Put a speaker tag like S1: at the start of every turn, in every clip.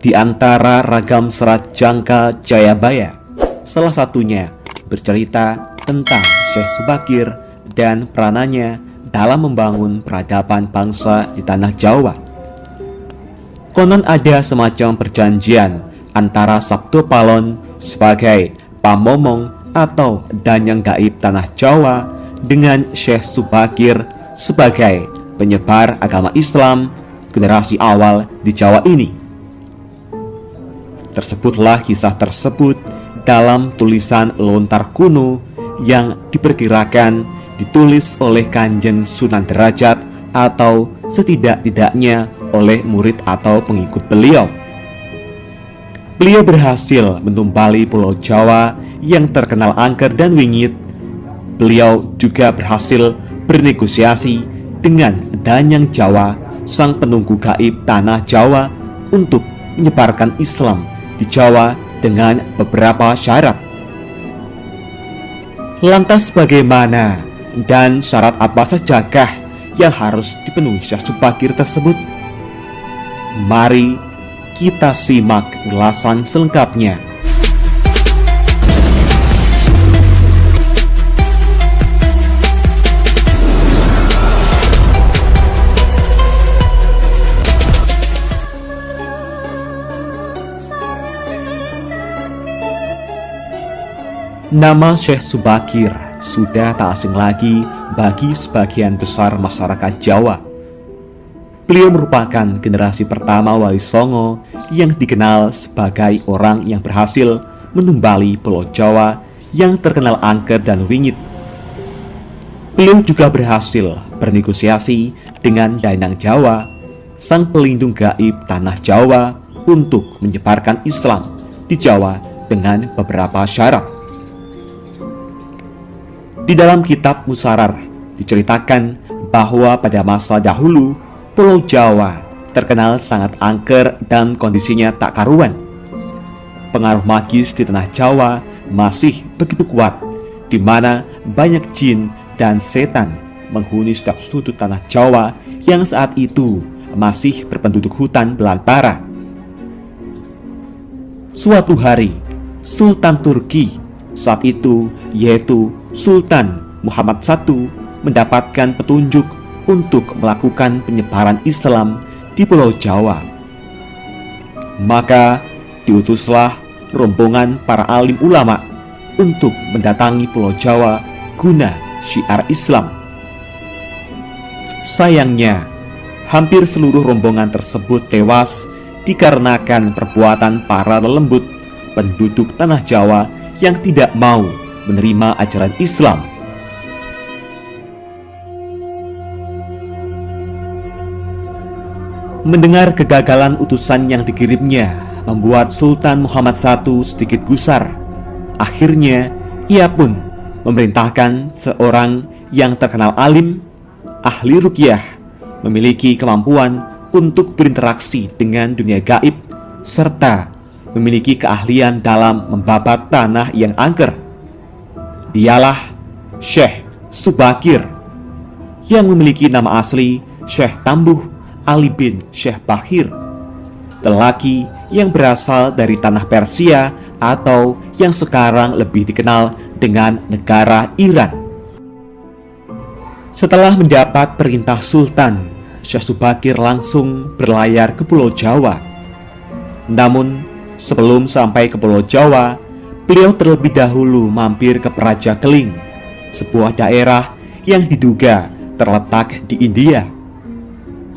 S1: di antara ragam serat jangka Jayabaya. Salah satunya bercerita tentang Syekh Subakir dan peranannya dalam membangun peradaban bangsa di tanah Jawa. Konon ada semacam perjanjian antara Sabtu Palon sebagai pamomong atau danyang gaib tanah Jawa dengan Syekh Subakir sebagai penyebar agama Islam generasi awal di Jawa ini. Tersebutlah kisah tersebut dalam tulisan lontar kuno yang diperkirakan ditulis oleh Kanjeng Sunan Derajat atau setidak-tidaknya oleh murid atau pengikut beliau. Beliau berhasil menumbali Pulau Jawa yang terkenal angker dan wingit. Beliau juga berhasil bernegosiasi dengan Danyang Jawa, sang penunggu gaib tanah Jawa untuk menyebarkan Islam di Jawa dengan beberapa syarat. Lantas bagaimana dan syarat apa sajakah yang harus dipenuhi Syekh Subakir tersebut? Mari kita simak ulasan selengkapnya. Nama Syekh Subakir sudah tak asing lagi bagi sebagian besar masyarakat Jawa. Beliau merupakan generasi pertama Wali Songo yang dikenal sebagai orang yang berhasil menumbali Pulau Jawa yang terkenal angker dan wingit. Beliau juga berhasil bernegosiasi dengan Dainang Jawa, sang pelindung gaib tanah Jawa untuk menyebarkan Islam di Jawa dengan beberapa syarat. Di dalam kitab Musarar diceritakan bahwa pada masa dahulu Pulau Jawa terkenal sangat angker dan kondisinya tak karuan. Pengaruh magis di tanah Jawa masih begitu kuat, di mana banyak jin dan setan menghuni setiap sudut tanah Jawa yang saat itu masih berpenduduk hutan belantara. Suatu hari, Sultan Turki saat itu yaitu Sultan Muhammad I mendapatkan petunjuk untuk melakukan penyebaran Islam di Pulau Jawa. Maka diutuslah rombongan para alim ulama untuk mendatangi Pulau Jawa guna syiar Islam. Sayangnya, hampir seluruh rombongan tersebut tewas dikarenakan perbuatan para lelembut penduduk tanah Jawa yang tidak mau menerima ajaran Islam. Mendengar kegagalan utusan yang dikirimnya membuat Sultan Muhammad I sedikit gusar. Akhirnya, ia pun memerintahkan seorang yang terkenal alim, ahli rukyah, memiliki kemampuan untuk berinteraksi dengan dunia gaib, serta memiliki keahlian dalam membabat tanah yang angker. Dialah Syekh Subakir yang memiliki nama asli Syekh Tambuh Ali bin Syekh Bahir, lelaki yang berasal dari tanah Persia atau yang sekarang lebih dikenal dengan negara Iran. Setelah mendapat perintah Sultan, Syekh Subakir langsung berlayar ke Pulau Jawa. Namun, sebelum sampai ke Pulau Jawa, beliau terlebih dahulu mampir ke Praja Keling, sebuah daerah yang diduga terletak di India,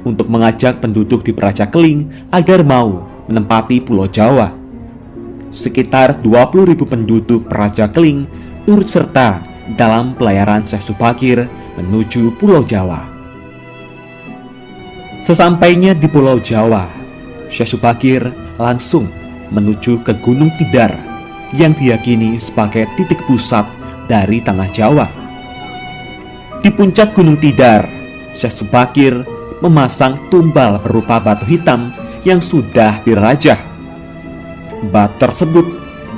S1: untuk mengajak penduduk di Praja Keling agar mau menempati Pulau Jawa. Sekitar 20.000 penduduk Praja Keling turut serta dalam pelayaran Syekh Subakir menuju Pulau Jawa. Sesampainya di Pulau Jawa, Syekh Subakir langsung menuju ke Gunung Tidar yang diyakini sebagai titik pusat dari tanah Jawa. Di puncak Gunung Tidar, Syekh Subakir memasang tumbal berupa batu hitam yang sudah dirajah. Batu tersebut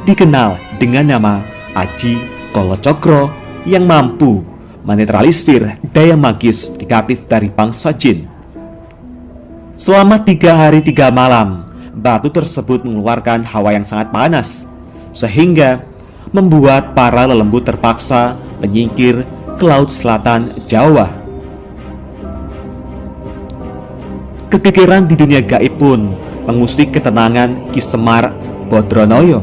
S1: dikenal dengan nama Aji Kolocokro yang mampu menetralisir daya magis negatif dari bangsa jin. Selama tiga hari tiga malam, batu tersebut mengeluarkan hawa yang sangat panas, sehingga membuat para lelembut terpaksa menyingkir ke laut selatan Jawa. Kekikiran di dunia gaib pun mengusik ketenangan Ki Semar Bodronoyo,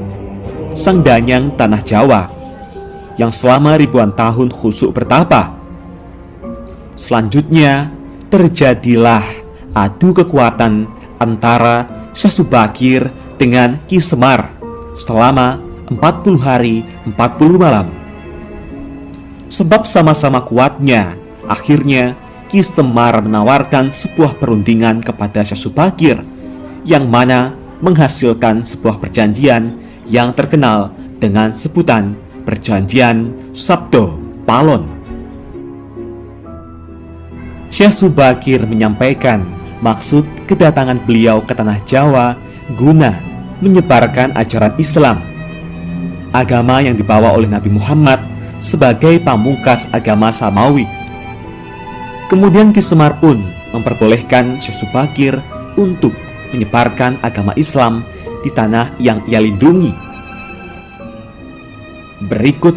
S1: sang danyang tanah Jawa, yang selama ribuan tahun khusuk bertapa. Selanjutnya, terjadilah adu kekuatan antara Syekh Subakir dengan Ki Semar selama 40 hari 40 malam. Sebab sama-sama kuatnya, akhirnya Ki Semar menawarkan sebuah perundingan kepada Syekh Subakir yang mana menghasilkan sebuah perjanjian yang terkenal dengan sebutan Perjanjian Sabdo Palon. Syekh Subakir menyampaikan maksud kedatangan beliau ke tanah Jawa guna menyebarkan ajaran Islam, agama yang dibawa oleh Nabi Muhammad sebagai pamungkas agama Samawi. Kemudian Ki Semar pun memperbolehkan Syekh Subakir untuk menyebarkan agama Islam di tanah yang ia lindungi. Berikut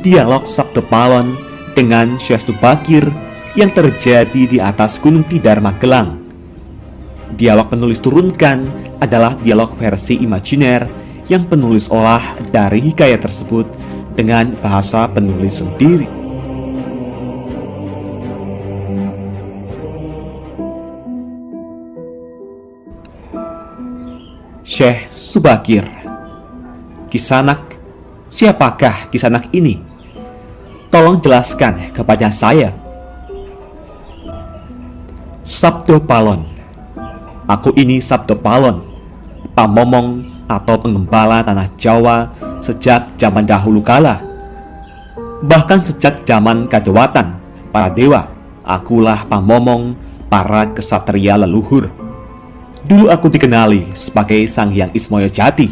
S1: dialog Sabtu Palon dengan Syekh Subakir yang terjadi di atas Gunung Tidar Magelang. Dialog penulis turunkan adalah dialog versi imajiner yang penulis olah dari hikayat tersebut dengan bahasa penulis sendiri. Syekh Subakir Kisanak Siapakah Kisanak ini? Tolong jelaskan kepada saya Sabdo Palon Aku ini Sabdo Palon Pamomong atau pengembala tanah Jawa sejak zaman dahulu kala. Bahkan sejak zaman kadewatan para dewa Akulah pamomong para kesatria leluhur. Dulu aku dikenali sebagai Sang Hyang Ismoyo Jati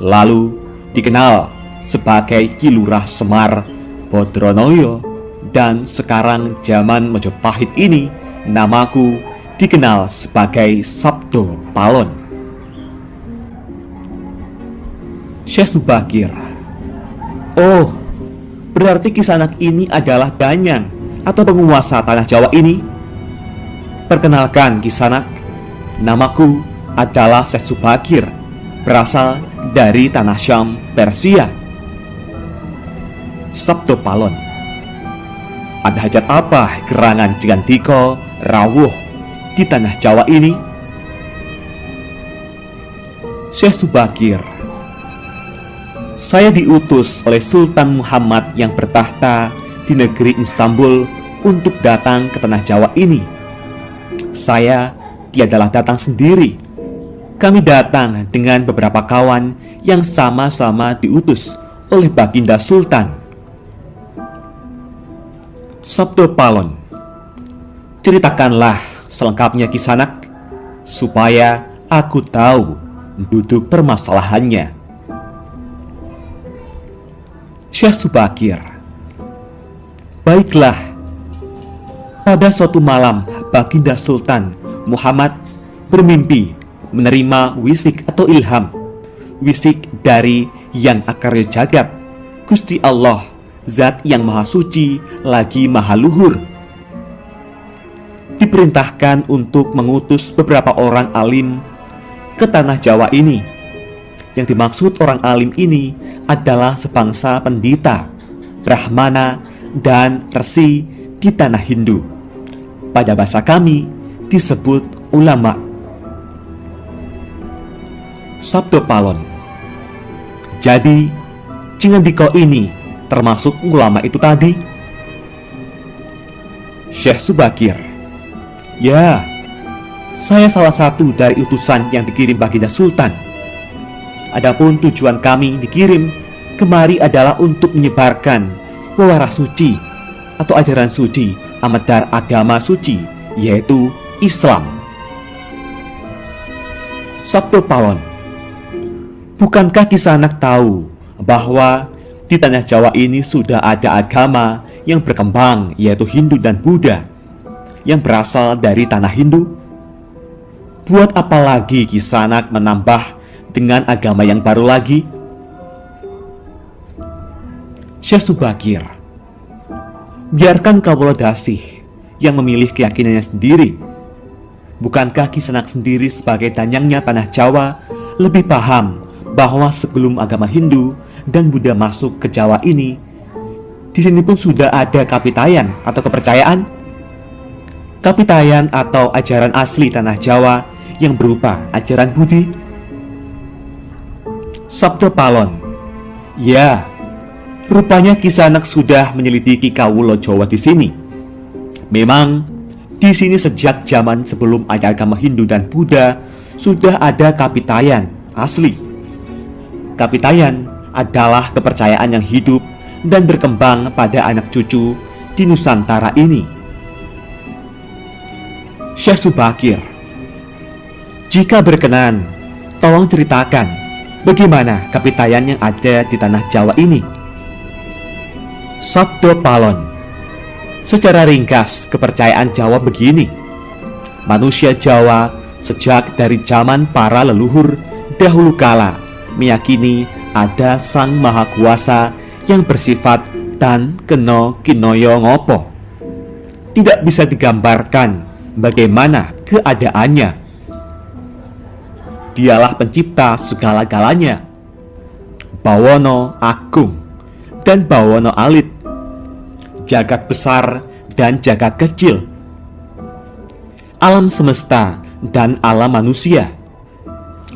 S1: Lalu dikenal sebagai Kilurah Semar Bodronoyo Dan sekarang zaman Mojopahit ini Namaku dikenal sebagai Sabdo Palon Syekh Subakir Oh, berarti kisanak ini adalah Danyang atau penguasa tanah Jawa ini? Perkenalkan kisanak Namaku adalah Syekh Subakir, berasal dari tanah Syam, Persia. Sabtu Palon Ada hajat apa gerangan Jigantiko, Rawuh di tanah Jawa ini? Syekh Subakir Saya diutus oleh Sultan Muhammad yang bertahta di negeri Istanbul untuk datang ke tanah Jawa ini. Saya tiadalah datang sendiri. Kami datang dengan beberapa kawan yang sama-sama diutus oleh Baginda Sultan. Sabtu Palon Ceritakanlah selengkapnya kisanak Supaya aku tahu duduk permasalahannya Syekh Subakir. Baiklah Pada suatu malam Baginda Sultan Muhammad bermimpi menerima wisik atau ilham wisik dari yang akarnya jagat Gusti Allah Zat yang maha suci lagi maha luhur. Diperintahkan untuk mengutus beberapa orang alim ke tanah Jawa ini Yang dimaksud orang alim ini adalah sebangsa pendita Brahmana dan Resi di tanah Hindu Pada bahasa kami disebut ulama. Sabdo Palon Jadi, Cingendiko ini termasuk ulama itu tadi? Syekh Subakir Ya, saya salah satu dari utusan yang dikirim Baginda Sultan. Adapun tujuan kami dikirim kemari adalah untuk menyebarkan wawaras suci atau ajaran suci amadar agama suci, yaitu Islam. Sabtu Pawon Bukankah Kisanak tahu bahwa di tanah Jawa ini sudah ada agama yang berkembang yaitu Hindu dan Buddha yang berasal dari tanah Hindu? Buat apa lagi Kisanak menambah dengan agama yang baru lagi? Syekh Subakir Biarkan Kawula Dasih yang memilih keyakinannya sendiri Bukankah Kisanak sendiri sebagai danyangnya tanah Jawa lebih paham bahwa sebelum agama Hindu dan Buddha masuk ke Jawa ini, di sini pun sudah ada kapitayan atau kepercayaan? Kapitayan atau ajaran asli tanah Jawa yang berupa ajaran Budi? Sabto Palon Ya, rupanya Kisanak sudah menyelidiki Kawulo Jawa di sini. Memang di sini sejak zaman sebelum ada agama Hindu dan Buddha sudah ada kapitayan asli. Kapitayan adalah kepercayaan yang hidup dan berkembang pada anak cucu di Nusantara ini. Syekh Subakir Jika berkenan, tolong ceritakan bagaimana kapitayan yang ada di tanah Jawa ini. Sabdo Palon Secara ringkas, kepercayaan Jawa begini. Manusia Jawa sejak dari zaman para leluhur dahulu kala meyakini ada Sang Maha Kuasa yang bersifat dan keno kinoyo ngopo. Tidak bisa digambarkan bagaimana keadaannya. Dialah pencipta segala-galanya. Bawono Agung dan Bawono Alit. Jagat besar dan jagat kecil. Alam semesta dan alam manusia.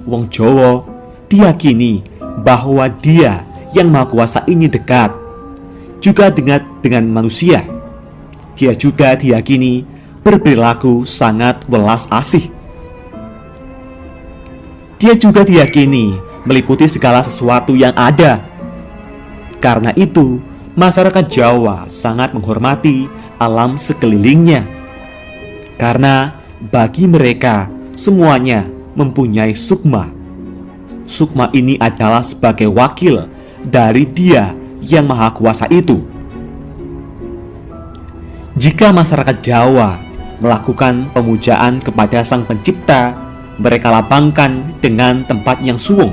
S1: Wong Jowo diyakini bahwa dia yang maha kuasa ini dekat juga dengan dengan manusia. Dia juga diyakini berperilaku sangat welas asih. Dia juga diyakini meliputi segala sesuatu yang ada. Karena itu, masyarakat Jawa sangat menghormati alam sekelilingnya. Karena bagi mereka semuanya mempunyai sukma. Sukma ini adalah sebagai wakil dari Dia yang Maha Kuasa itu. Jika masyarakat Jawa melakukan pemujaan kepada Sang Pencipta, mereka lapangkan dengan tempat yang suwung.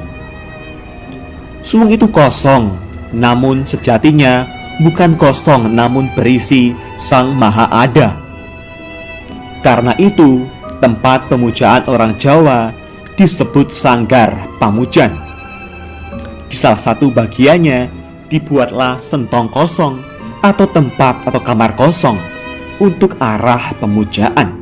S1: Suwung itu kosong, namun sejatinya bukan kosong namun berisi Sang Maha Ada. Karena itu, tempat pemujaan orang Jawa disebut Sanggar Pamujan. Di salah satu bagiannya dibuatlah sentong kosong atau tempat atau kamar kosong untuk arah pemujaan.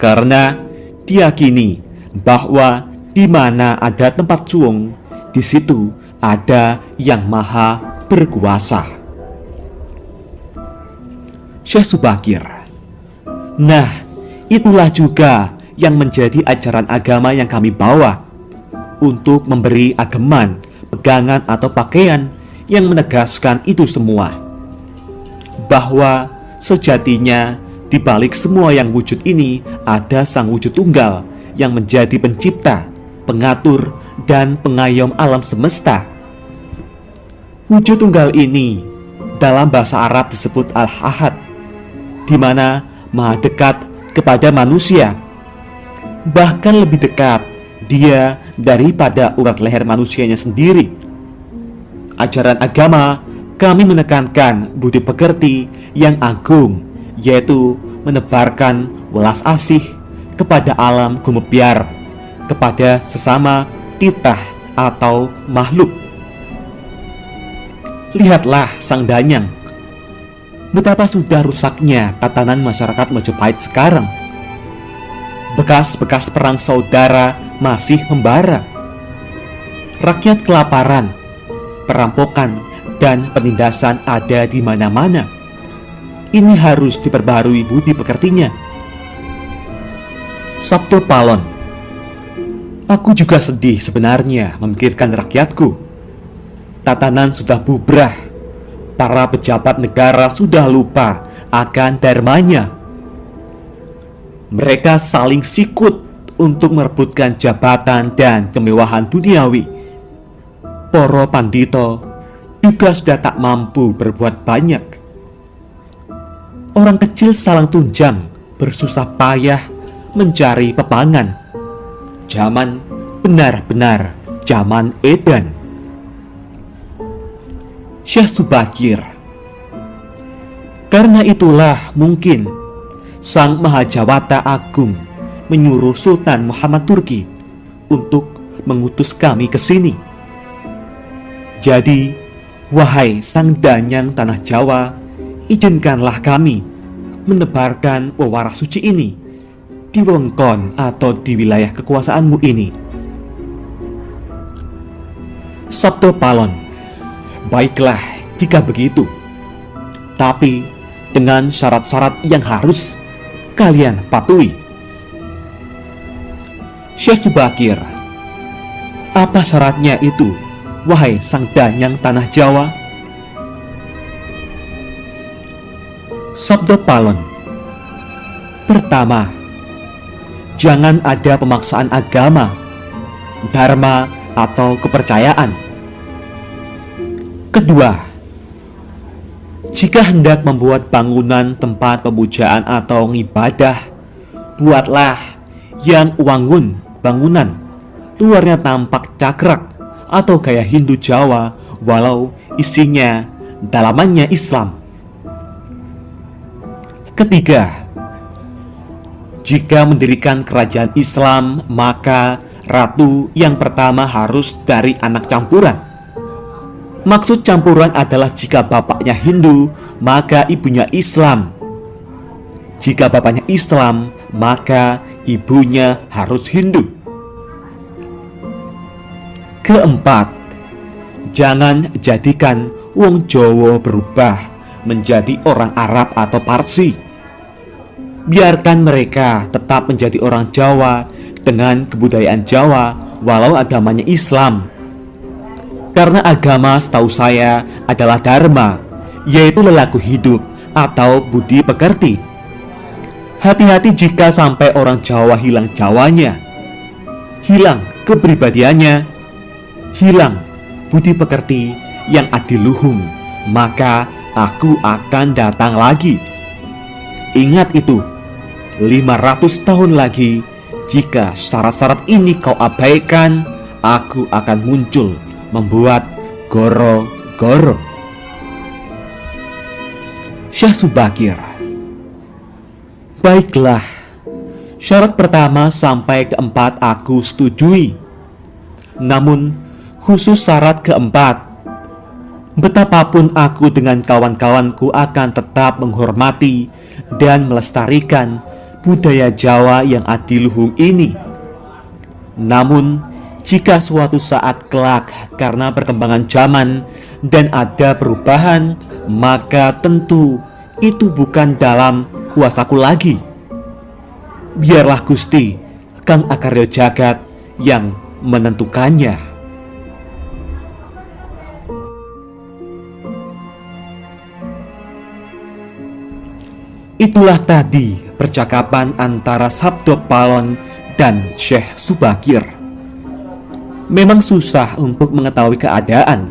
S1: Karena diyakini bahwa di mana ada tempat suung, di situ ada yang maha berkuasa. Syekh Subakir Nah, itulah juga yang menjadi ajaran agama yang kami bawa untuk memberi ageman, pegangan atau pakaian yang menegaskan itu semua. Bahwa sejatinya di balik semua yang wujud ini ada sang wujud tunggal yang menjadi pencipta, pengatur, dan pengayom alam semesta. Wujud tunggal ini dalam bahasa Arab disebut Al-Ahad, di mana maha dekat kepada manusia. Bahkan lebih dekat dia daripada urat leher manusianya sendiri. Ajaran agama kami menekankan budi pekerti yang agung, yaitu menebarkan welas asih kepada alam gumebyar, kepada sesama titah atau makhluk. Lihatlah sang danyang betapa sudah rusaknya tatanan masyarakat Majapahit sekarang. Bekas-bekas perang saudara masih membara. Rakyat kelaparan, perampokan, dan penindasan ada di mana-mana. Ini harus diperbarui budi pekertinya. Sabtu Palon Aku juga sedih sebenarnya memikirkan rakyatku. Tatanan sudah bubrah para pejabat negara sudah lupa akan dharmanya. Mereka saling sikut untuk merebutkan jabatan dan kemewahan duniawi. Poro Pandito juga sudah tak mampu berbuat banyak. Orang kecil saling tunjang, bersusah payah mencari pepangan. Zaman benar-benar zaman edan. Syekh Subakir Karena itulah mungkin Sang Mahajawata Agung menyuruh Sultan Muhammad Turki untuk mengutus kami ke sini. Jadi, wahai Sang Danyang Tanah Jawa, izinkanlah kami menebarkan pewaras suci ini di wengkon atau di wilayah kekuasaanmu ini. Sabto Palon, baiklah jika begitu. Tapi dengan syarat-syarat yang harus kalian patuhi. Syekh Subakir, apa syaratnya itu, wahai sang danyang tanah Jawa? Sabdo Palon Pertama, jangan ada pemaksaan agama, dharma, atau kepercayaan. Kedua, jika hendak membuat bangunan tempat pemujaan atau ibadah, buatlah yang wangun bangunan. Luarnya tampak cakrak atau gaya Hindu Jawa walau isinya dalamannya Islam. Ketiga, jika mendirikan kerajaan Islam, maka ratu yang pertama harus dari anak campuran. Maksud campuran adalah jika bapaknya Hindu, maka ibunya Islam. Jika bapaknya Islam, maka ibunya harus Hindu. Keempat, jangan jadikan wong Jawa berubah menjadi orang Arab atau Parsi. Biarkan mereka tetap menjadi orang Jawa dengan kebudayaan Jawa walau agamanya Islam. Karena agama setahu saya adalah dharma, yaitu lelaku hidup atau budi pekerti. Hati-hati jika sampai orang Jawa hilang Jawanya, hilang kepribadiannya, hilang budi pekerti yang adiluhung, maka aku akan datang lagi. Ingat itu, 500 tahun lagi jika syarat-syarat ini kau abaikan, aku akan muncul membuat goro-goro. Syah Subakir Baiklah, syarat pertama sampai keempat aku setujui. Namun, khusus syarat keempat, betapapun aku dengan kawan-kawanku akan tetap menghormati dan melestarikan budaya Jawa yang adiluhung ini. Namun, jika suatu saat kelak karena perkembangan zaman dan ada perubahan, maka tentu itu bukan dalam kuasaku lagi. Biarlah Gusti, Kang Akaryo Jagat yang menentukannya. Itulah tadi percakapan antara Sabdo Palon dan Syekh Subakir. Memang susah untuk mengetahui keadaan,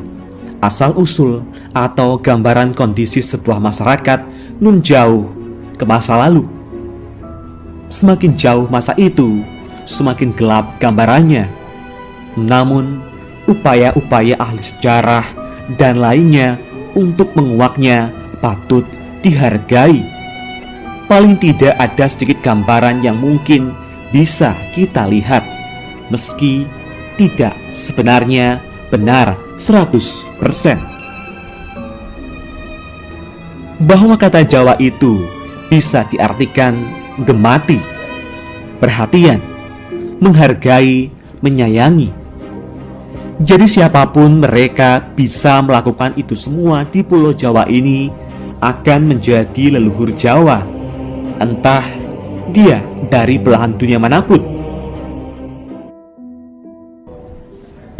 S1: asal-usul, atau gambaran kondisi sebuah masyarakat nun jauh ke masa lalu. Semakin jauh masa itu, semakin gelap gambarannya. Namun, upaya-upaya ahli sejarah dan lainnya untuk menguaknya patut dihargai paling tidak ada sedikit gambaran yang mungkin bisa kita lihat meski tidak sebenarnya benar 100%. Bahwa kata Jawa itu bisa diartikan gemati, perhatian, menghargai, menyayangi. Jadi siapa pun mereka bisa melakukan itu semua di pulau Jawa ini akan menjadi leluhur Jawa entah dia dari belahan dunia mana pun.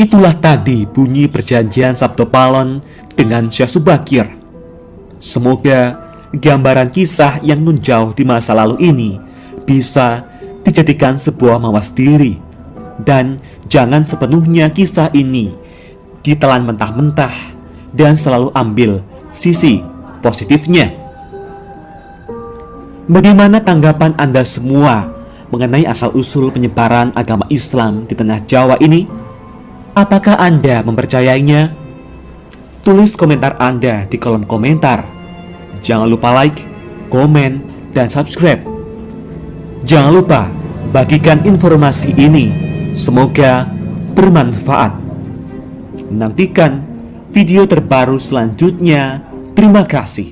S1: Itulah tadi bunyi perjanjian Sabto Palon dengan Syah Subakir. Semoga gambaran kisah yang nun jauh di masa lalu ini bisa dijadikan sebuah mawas diri dan jangan sepenuhnya kisah ini ditelan mentah-mentah dan selalu ambil sisi positifnya. Bagaimana tanggapan Anda semua mengenai asal-usul penyebaran agama Islam di tanah Jawa ini? Apakah Anda mempercayainya? Tulis komentar Anda di kolom komentar. Jangan lupa like, komen, dan subscribe. Jangan lupa bagikan informasi ini. Semoga bermanfaat. Nantikan video terbaru selanjutnya. Terima kasih.